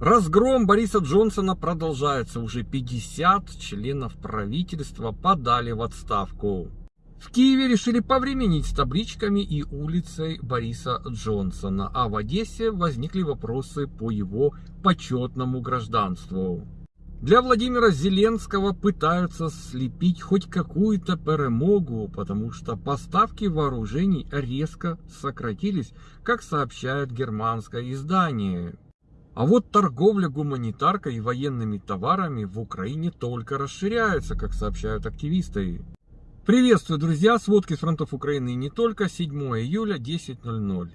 Разгром Бориса Джонсона продолжается. Уже 50 членов правительства подали в отставку. В Киеве решили повременить с табличками и улицей Бориса Джонсона, а в Одессе возникли вопросы по его почетному гражданству. Для Владимира Зеленского пытаются слепить хоть какую-то перемогу, потому что поставки вооружений резко сократились, как сообщает германское издание. А вот торговля гуманитаркой и военными товарами в Украине только расширяется, как сообщают активисты. Приветствую, друзья! Сводки с фронтов Украины не только. 7 июля, 10.00.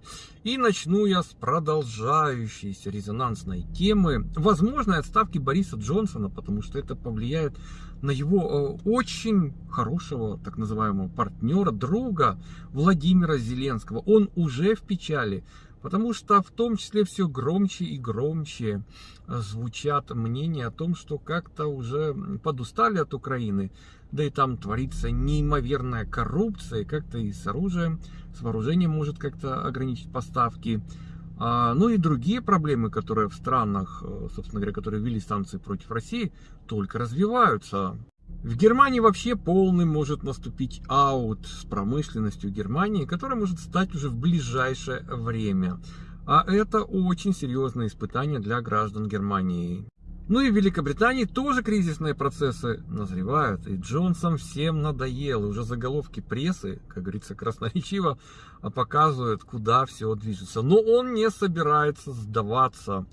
И начну я с продолжающейся резонансной темы возможной отставки Бориса Джонсона, потому что это повлияет на его э, очень хорошего, так называемого, партнера, друга Владимира Зеленского. Он уже в печали. Потому что в том числе все громче и громче звучат мнения о том, что как-то уже подустали от Украины, да и там творится неимоверная коррупция, как-то и с оружием, с вооружением может как-то ограничить поставки. А, ну и другие проблемы, которые в странах, э, собственно говоря, которые ввели санкции против России, только развиваются. В Германии вообще полный может наступить аут с промышленностью Германии, которая может стать уже в ближайшее время. А это очень серьезное испытание для граждан Германии. Ну и в Великобритании тоже кризисные процессы назревают. И Джонсон всем надоел. И уже заголовки прессы, как говорится, красноречиво показывают, куда все движется. Но он не собирается сдаваться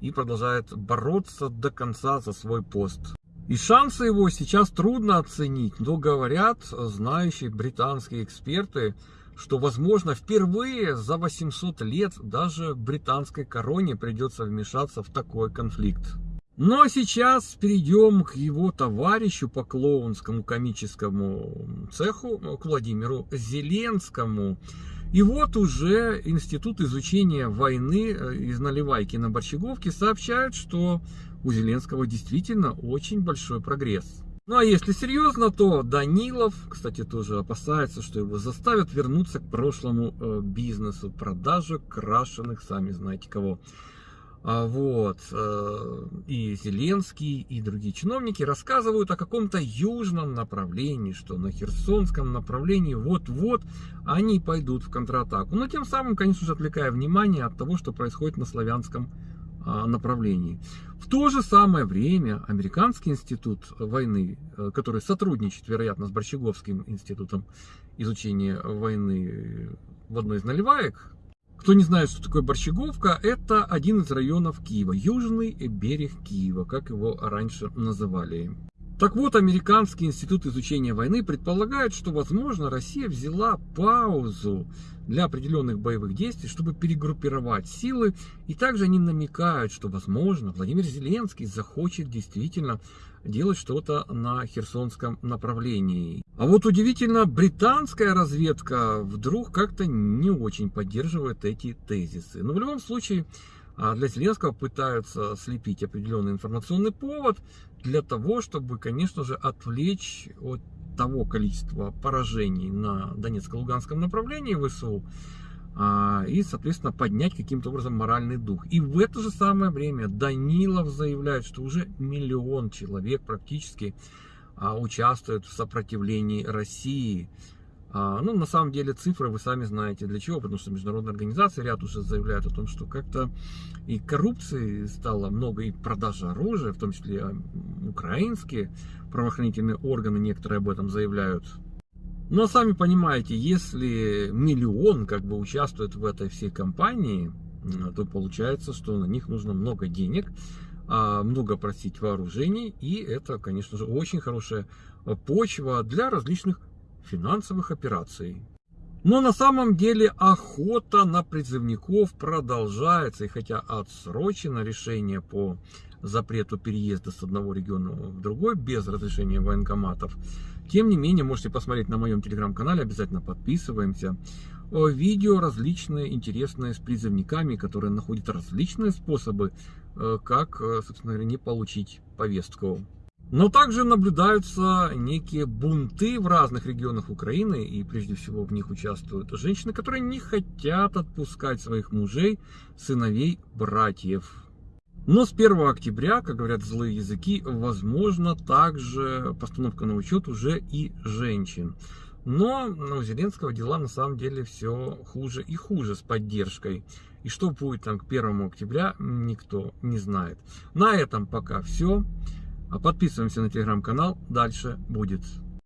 и продолжает бороться до конца за свой пост. И шансы его сейчас трудно оценить, но говорят знающие британские эксперты, что, возможно, впервые за 800 лет даже британской короне придется вмешаться в такой конфликт. Ну а сейчас перейдем к его товарищу по клоунскому комическому цеху, к Владимиру Зеленскому. И вот уже Институт изучения войны э, из Наливайки на Борщеговке сообщает, что у Зеленского действительно очень большой прогресс. Ну а если серьезно, то Данилов, кстати, тоже опасается, что его заставят вернуться к прошлому э, бизнесу, продажи крашеных, сами знаете кого. А, вот, э, и Зеленский, и другие чиновники рассказывают о каком-то южном направлении, что на Херсонском направлении вот-вот они пойдут в контратаку. Но тем самым, конечно же, отвлекая внимание от того, что происходит на славянском а, направлении. В то же самое время Американский институт войны, э, который сотрудничает, вероятно, с Борщеговским институтом изучения войны в одной из наливаек, кто не знает, что такое Борщеговка, это один из районов Киева, южный берег Киева, как его раньше называли. Так вот, Американский институт изучения войны предполагает, что, возможно, Россия взяла паузу для определенных боевых действий, чтобы перегруппировать силы. И также они намекают, что, возможно, Владимир Зеленский захочет действительно делать что-то на Херсонском направлении. А вот удивительно, британская разведка вдруг как-то не очень поддерживает эти тезисы. Но в любом случае, для Зеленского пытаются слепить определенный информационный повод для того, чтобы, конечно же, отвлечь от того количества поражений на Донецко-Луганском направлении ВСУ а, и, соответственно, поднять каким-то образом моральный дух. И в это же самое время Данилов заявляет, что уже миллион человек практически а, участвуют в сопротивлении России. А, ну, на самом деле, цифры вы сами знаете. Для чего, потому что международные организации ряд уже заявляют о том, что как-то и коррупции стало много, и продажи оружия, в том числе а, украинские правоохранительные органы некоторые об этом заявляют. Но сами понимаете, если миллион как бы участвует в этой всей кампании, то получается, что на них нужно много денег, а, много просить вооружений, и это, конечно же, очень хорошая почва для различных финансовых операций. Но на самом деле охота на призывников продолжается, и хотя отсрочено решение по запрету переезда с одного региона в другой без разрешения военкоматов, тем не менее, можете посмотреть на моем телеграм-канале, обязательно подписываемся. Видео различные, интересные, с призывниками, которые находят различные способы, э, как, э, собственно говоря, не получить повестку. Но также наблюдаются некие бунты в разных регионах Украины, и прежде всего в них участвуют женщины, которые не хотят отпускать своих мужей, сыновей, братьев. Но с 1 октября, как говорят злые языки, возможно также постановка на учет уже и женщин. Но у Зеленского дела на самом деле все хуже и хуже с поддержкой. И что будет там к 1 октября, никто не знает. На этом пока все. Подписываемся на телеграм-канал, дальше будет.